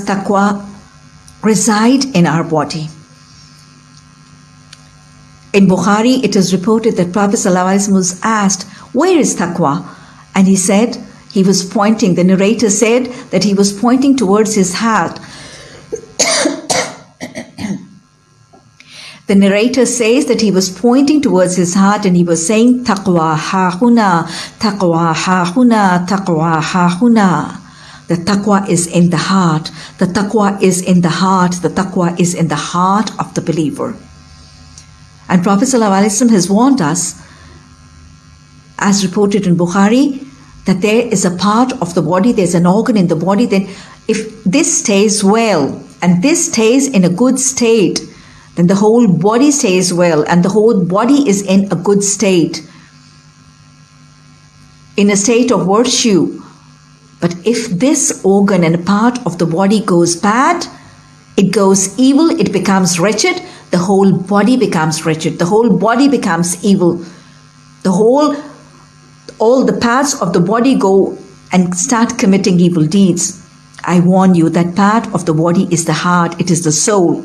taqwa reside in our body. In Bukhari, it is reported that Prophet ﷺ was asked, Where is taqwa? And he said, he was pointing, the narrator said that he was pointing towards his heart. the narrator says that he was pointing towards his heart and he was saying, Taqwa ha-huna, taqwa ha-huna, taqwa ha-huna. The taqwa is in the heart. The taqwa is in the heart. The taqwa is in the heart of the believer. And Prophet ﷺ has warned us, as reported in Bukhari, that there is a part of the body, there's an organ in the body, then if this stays well and this stays in a good state, then the whole body stays well and the whole body is in a good state, in a state of virtue. But if this organ and part of the body goes bad, it goes evil, it becomes wretched, the whole body becomes wretched, the whole body becomes evil. The whole all the parts of the body go and start committing evil deeds. I warn you that part of the body is the heart, it is the soul.